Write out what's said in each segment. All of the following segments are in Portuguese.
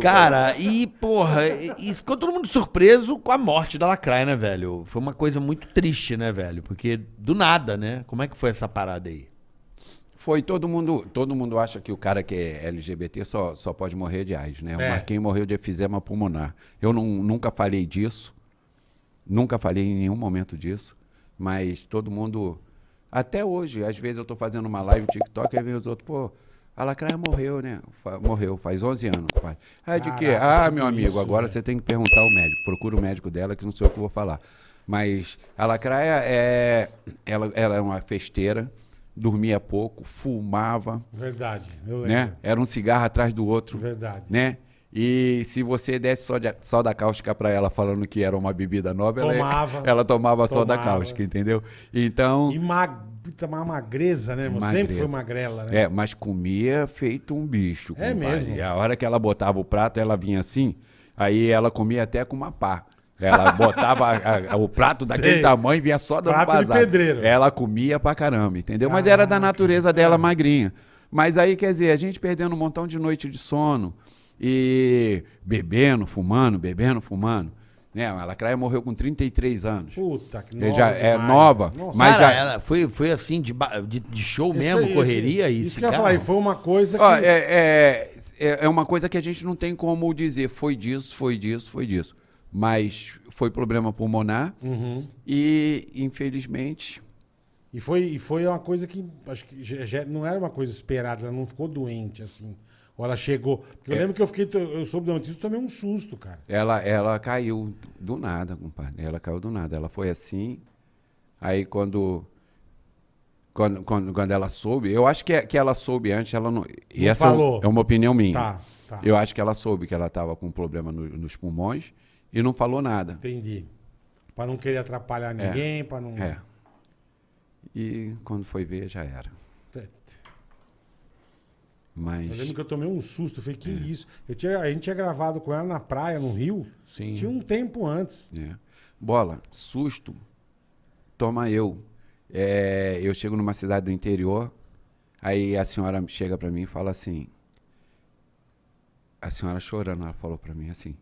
Cara, e porra, e, e ficou todo mundo surpreso com a morte da Lacraia, né, velho? Foi uma coisa muito triste, né, velho? Porque do nada, né? Como é que foi essa parada aí? Foi todo mundo, todo mundo acha que o cara que é LGBT só, só pode morrer de AIDS, né? É. O Marquinhos morreu de efizema pulmonar. Eu não, nunca falei disso, nunca falei em nenhum momento disso, mas todo mundo, até hoje, às vezes eu tô fazendo uma live no TikTok e vem os outros, pô, a Lacraia morreu, né? Morreu, faz 11 anos, pai. Ah, de quê? Ah, meu amigo, isso, agora você tem que perguntar ao médico. Procura o médico dela, que não sei o que eu vou falar. Mas a Lacraia é, ela, ela é uma festeira, dormia pouco, fumava, Verdade, eu lembro. né? Era um cigarro atrás do outro, Verdade. né? E se você desse só, de, só da cáustica pra ela falando que era uma bebida nova, ela, Tomava. ela tomava só da Tomava. cáustica, entendeu? Então, E mag... uma magreza, né, irmão? Sempre foi Magreza. magrela, né? é, mas comia feito um bicho. É compadre. mesmo? E a hora que ela botava o prato, ela vinha assim, aí ela comia até com uma pá. Ela botava a- a- o prato daquele Sei. tamanho e vinha só dando Prato de pedreiro. Ela comia pra caramba, entendeu? Mas era da natureza dela magrinha. Mas aí, quer dizer, a gente perdendo um montão de noite de sono e bebendo, fumando, bebendo, fumando. Né? A Lacraia morreu com 33 anos. Puta, que nova já é demais. nova, Nossa. mas Cara, já- ela foi, foi assim, de, de, de show Isso mesmo, que- correria isso, e Isso que eu ia falar, e foi uma coisa que... Ó, é, é, é, é uma coisa que a gente não tem como dizer foi disso, foi disso, foi disso. Mas foi problema pulmonar Uhum. e, infelizmente, E foi, e foi uma coisa que acho que já- já não era uma coisa esperada, ela não ficou doente assim. Ou ela chegou. Porque eu É. lembro que eu fiquei. Eu soube da notícia e tomei um susto, cara. ela, ela caiu do nada, compadre. Ela caiu do nada. Ela foi assim. Aí quando. Quando, quando, quando ela soube, eu acho que, é- que ela soube antes, ela não. E Não essa é falou. é uma opinião minha. Tá, tá. Eu acho que ela soube que ela estava com um problema no- nos pulmões e não falou nada. Entendi. Pra não querer atrapalhar ninguém, pra não. É. E quando foi ver, já era. Mas. Eu lembro que eu tomei um susto. Eu falei, que isso? Eu tinha, a gente tinha gravado com ela na praia, no Rio. Sim. Tinha um tempo antes. É. Bola, susto, toma eu. É, eu chego numa cidade do interior, aí a senhora chega pra mim e fala assim. A senhora chorando, ela falou pra mim assim.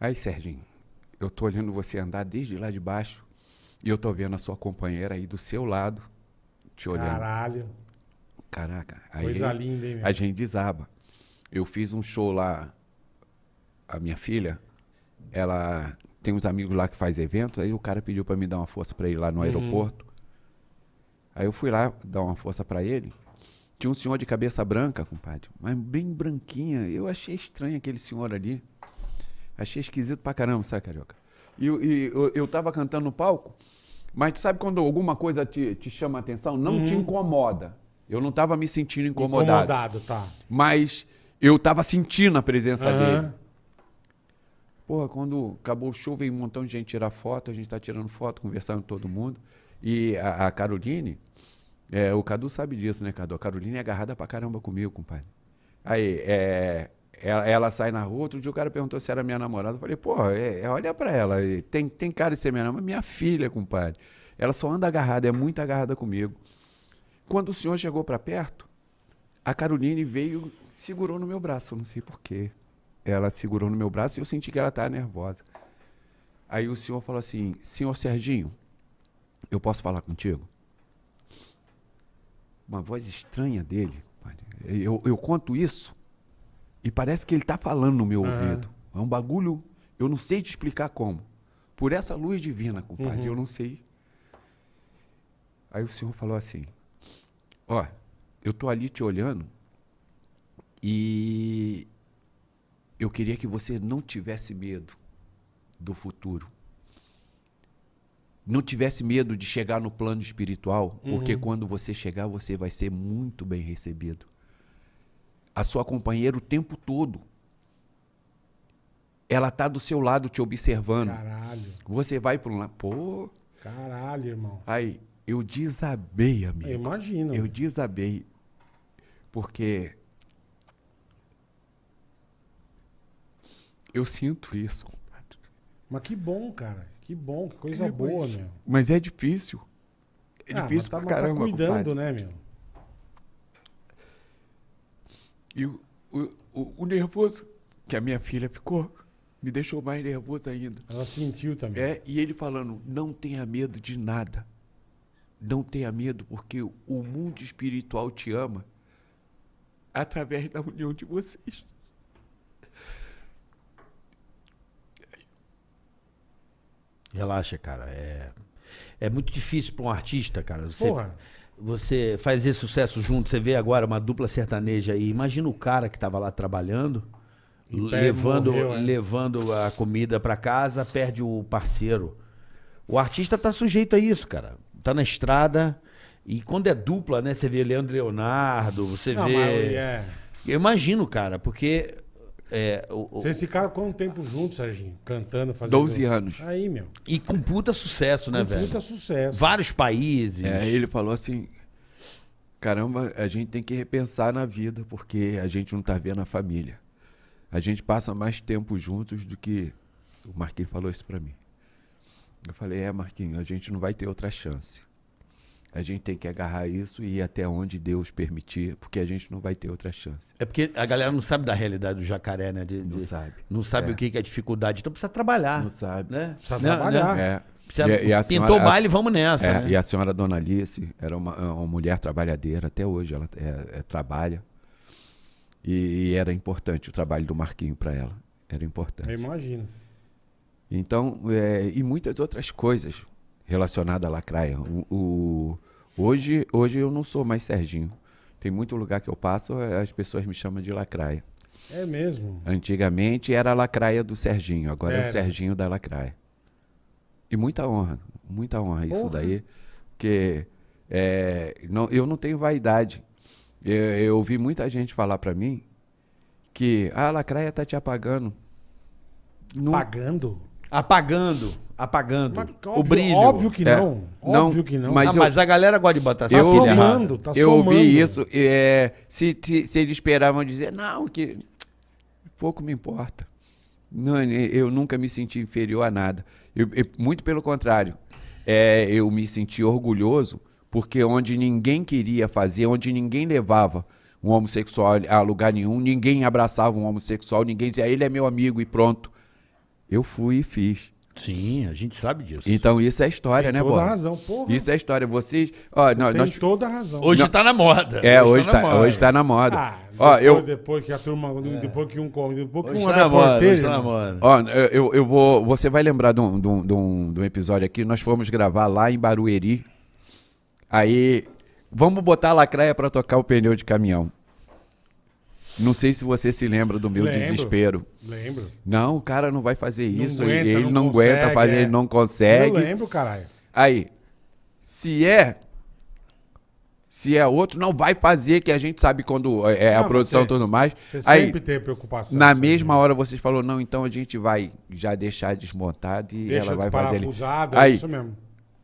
Aí, Serginho, eu tô olhando você andar desde lá de baixo e eu tô vendo a sua companheira aí do seu lado, te olhando. Caralho. Caraca, aí Coisa linda, hein, meu? a gente desaba. Eu fiz um show lá, a minha filha, ela tem uns amigos lá que faz eventos, aí o cara pediu pra me dar uma força pra ir lá Uhum. no aeroporto. Aí eu fui lá dar uma força pra ele. Tinha um senhor de cabeça branca, compadre, mas bem branquinha. Eu achei estranho aquele senhor ali. Achei esquisito pra caramba, sabe, Carioca? E, eu- e eu, eu tava cantando no palco, mas tu sabe quando alguma coisa te, te chama a atenção, não te incomoda. Eu não tava me sentindo incomodado. Incomodado, tá. Mas eu tava sentindo a presença Aham. dele. Porra, quando acabou o show, veio um montão de gente tirar foto, a gente tá tirando foto, conversando com todo mundo. E a, a Caroline, é, o Cadu sabe disso, né, Cadu? A Caroline é agarrada pra caramba comigo, compadre. Aí, é, ela, ela sai na rua, outro dia o cara perguntou se era minha namorada. Eu falei, porra, é, é, olha pra ela, tem, tem cara de ser minha namorada, minha filha, compadre. Ela só anda agarrada, é muito agarrada comigo. Quando o senhor chegou pra perto, a Caroline veio, segurou no meu braço, eu não sei porquê. Ela segurou no meu braço e eu senti que ela estava nervosa. Aí o senhor falou assim: Senhor Serginho, eu posso falar contigo? Uma voz estranha dele. Eu, eu conto isso e parece que ele está falando no meu Aham. ouvido. É um bagulho, eu não sei te explicar como. Por essa luz divina, compadre, eu não sei. Aí o senhor falou assim: Ó, eu tô ali te olhando e eu queria que você não tivesse medo do futuro. Não tivesse medo de chegar no plano espiritual, porque quando você chegar, você vai ser muito bem recebido. A sua companheira o tempo todo. Ela tá do seu lado te observando. Caralho. Você vai para um lado, pô, Caralho, irmão. aí eu desabei, amigo. Eu imagino. Eu desabei. Porque eu sinto isso, compadre. Mas que bom, cara. Que bom, que coisa É, boa, mas- meu. Mas é difícil. É Ah, difícil mas tá, pra tá caramba, cuidando, compadre. né, meu? E o, o, o, o nervoso que a minha filha ficou me deixou mais nervoso ainda. Ela sentiu também. É, e ele falando, não tenha medo de nada. Não tenha medo, porque o mundo espiritual te ama através da união de vocês. Relaxa, cara. É, é muito difícil pra um artista, cara. Você, Porra. você fazer sucesso junto, você vê agora uma dupla sertaneja aí. Imagina o cara que tava lá trabalhando, levando, morreu, é. levando a comida pra casa, perde o parceiro. O artista tá sujeito a isso, cara. Tá na estrada. E quando é dupla, né? Você vê Leandro Leonardo, você Não, vê. mas, é. Eu imagino, cara, porque. É, o- o- Vocês ficaram quanto tempo juntos, Serginho? Cantando, fazendo. 12 anos. Aí, meu. E com puta sucesso, né, Com velho? puta sucesso. Vários países. É, ele falou assim: caramba, a gente tem que repensar na vida, porque a gente não tá vendo a família. A gente passa mais tempo juntos do que. O Marquinhos falou isso pra mim. Eu falei: é, Marquinhos, a gente não vai ter outra chance. A gente tem que agarrar isso e ir até onde Deus permitir, porque a gente não vai ter outra chance. É porque a galera não sabe da realidade do jacaré, né? De- Não de- sabe. Não sabe É. o que é dificuldade. Então precisa trabalhar. Não sabe. Né? Precisa Né? trabalhar. Né? É. Precisa- E- e a Pintou senhora- o baile, vamos nessa. É, né? E a senhora Dona Alice era uma, uma mulher trabalhadeira, até hoje ela é- é, trabalha. E, e era importante o trabalho do Marquinho para ela. Era Eu importante. imagino. Então, é, e muitas outras coisas relacionadas à lacraia. O, o- hoje, hoje eu não sou mais Serginho. Tem muito lugar que eu passo, eh, as pessoas me chamam de lacraia. É mesmo. Antigamente era a lacraia do Serginho, agora é o Era. Serginho da lacraia. E muita honra, muita honra isso Porra. daí. Porque é, não, eu não tenho vaidade. Eu, eu ouvi muita gente falar pra mim que "Ah, a lacraia tá te apagando. Não, Pagando? Apagando. Apagando. Mas o óbvio- brilho. Óbvio que É. não. Não, Óbvio que não. mas Ah, eu- mas a galera gosta de botar eu- somando, tá eu somando. ouvi isso. é, se, te- se eles esperavam dizer, não, que pouco me importa. Não, eu nunca me senti inferior a nada. Eu- eu- muito pelo contrário. É, eu me senti orgulhoso porque onde ninguém queria fazer, onde ninguém levava um homossexual a lugar nenhum, ninguém abraçava um homossexual, ninguém dizia, ele é meu amigo e pronto. Eu fui e fiz. Sim, a gente sabe disso. Então isso é história, Tem né, toda a Bola? razão, porra. Isso é história. Vocês. Ó, nós, Tem nós- toda a razão. Hoje Não. tá na moda. é, hoje na tá, moda. hoje tá na moda. Ah, Ó, depois, eu, depois que a turma, depois que um come, depois que Hoje um tá na moda. Hoje tá na moda. Ó, eu, eu, eu vou. Você vai lembrar de um, de, um, de um- de um episódio aqui. Nós fomos gravar lá em Barueri. Aí. Vamos botar a lacraia pra tocar o pneu de caminhão. Não sei se você se lembra do meu Lembro. desespero. Lembro. Não, o cara não vai fazer Não isso. aguenta, ele não não, aguenta consegue, fazer, é. ele não Eu consegue. lembro, caralho. Aí, se é. Se é outro, não vai fazer, que a gente sabe quando é é a Não, produção e tudo mais. Você Aí, sempre tem preocupação. na mesma hora vocês falaram, não, então a gente vai já deixar desmontado e Deixa ela vai fazer desparafusado, é Aí, isso mesmo.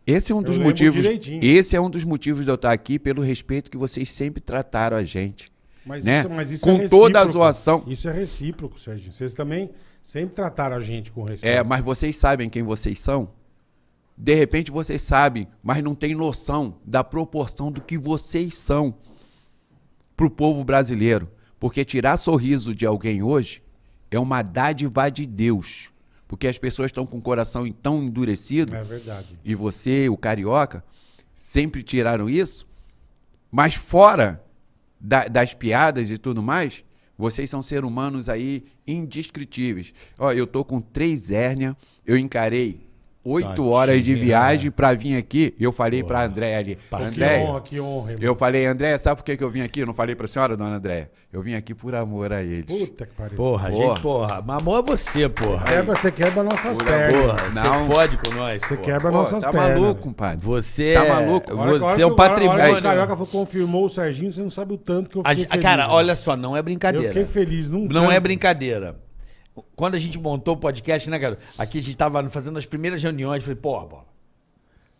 Esse é um Eu dos motivos. direitinho. Esse é um dos motivos de eu estar aqui pelo respeito que vocês sempre trataram a gente. Mas né? isso, mas isso Com é toda a zoação. Isso é recíproco, Sérgio. Vocês também sempre trataram a gente com respeito. É, mas vocês sabem quem vocês são? De repente vocês sabem, mas não tem noção da proporção do que vocês são pro povo brasileiro. Porque tirar sorriso de alguém hoje é uma dádiva de Deus. Porque as pessoas estão com o coração tão endurecido. É verdade. e você, o carioca, sempre tiraram isso, mas fora da- das piadas e tudo mais, vocês são seres humanos aí indescritíveis. Ó, eu tô com três hérnias, eu encarei oito horas de viagem pra vir aqui. Eu falei pra André ali, Pô, que André, honra, que honra, irmão. eu falei, André, sabe por que, que eu vim aqui? Eu não falei pra senhora, dona André. Eu vim aqui por amor a eles. Puta que pariu. Porra, Porra. gente, porra. Mamão é você, porra. Quebra, você quebra nossas Pura pernas. Porra, Não. você fode com nós. Você porra. quebra Pô, nossas tá pernas. maluco, compadre? Você Tá é- maluco? A a Você é o um a patrimônio. O Carioca confirmou o Serginho, você não sabe o tanto que eu A fiquei gente- feliz. cara, irmão. olha só, não é Eu brincadeira. fiquei feliz. Num Não é brincadeira. Quando a gente montou o podcast, né, cara? Aqui a gente tava fazendo as primeiras reuniões, falei, porra, bola.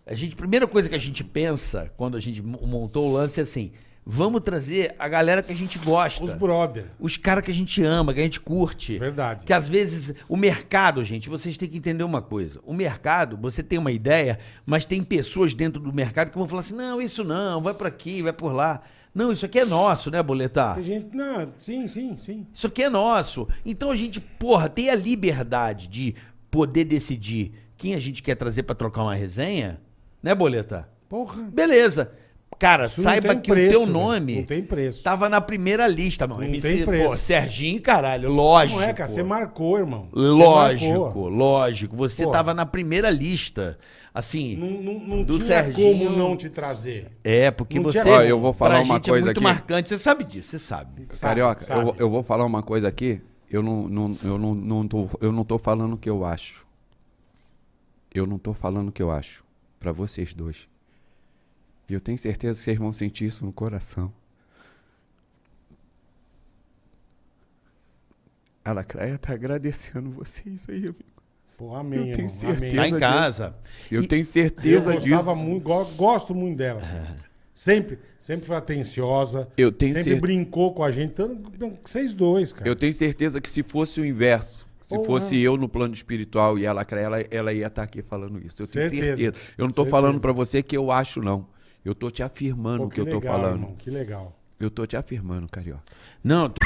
A gente, a primeira coisa que a gente pensa quando a gente mo- montou o lance é assim: vamos trazer a galera que a gente gosta. Os brother. Os caras que a gente ama, que a gente curte. Verdade. Que às vezes o mercado, gente, vocês têm que entender uma coisa. O mercado, você tem uma ideia, mas tem pessoas dentro do mercado que vão falar assim: não, isso não, vai por aqui, vai por lá. Não, isso aqui é nosso, né, Boletar? Tem gente. Não, sim, sim, sim. Isso aqui é nosso. Então a gente, porra, tem a liberdade de poder decidir quem a gente quer trazer pra trocar uma resenha, né, Boleta? Porra. Beleza. Cara, Isso saiba que preço, o teu nome Não tem preço. tava na primeira lista, mano. Não MC, tem preço. pô, Serginho, caralho, lógico. Não é, cara. Você marcou, irmão. Lógico, marcou. lógico. Você Pô. tava na primeira lista. Assim, Não, não, não Do tinha Serginho- como não te trazer. é, porque Não você. tinha- Ó, eu vou falar pra uma gente coisa é muito aqui. marcante. Você sabe disso, você sabe. Sabe, Carioca, sabe. Eu, vou- eu vou falar uma coisa aqui. Eu não, não, eu, não, não tô, eu não tô falando o que eu acho. Eu não tô falando o que eu acho. Pra vocês dois. E eu tenho certeza que vocês vão sentir isso no coração. A Lacraia tá agradecendo vocês aí, amigo. Pô, amém, Eu tenho irmão. certeza. Tá Amém. em casa. Eu E- tenho Eu certeza gostava disso. muito, go- gosto muito dela. Sempre, sempre foi atenciosa. Eu tenho sempre cer- brincou com a gente. Tanto, vocês dois, cara. Eu tenho certeza que se fosse o inverso, se Porra. fosse eu no plano espiritual e a Lacraia, ela, ela ia estar aqui falando isso. Eu tenho Certeza. certeza. Eu não tô Certeza. falando pra você que eu acho, não. Eu tô te afirmando o que, que, eu legal, tô falando. Irmão, que legal. Eu tô te afirmando, carioca. Não. Tô...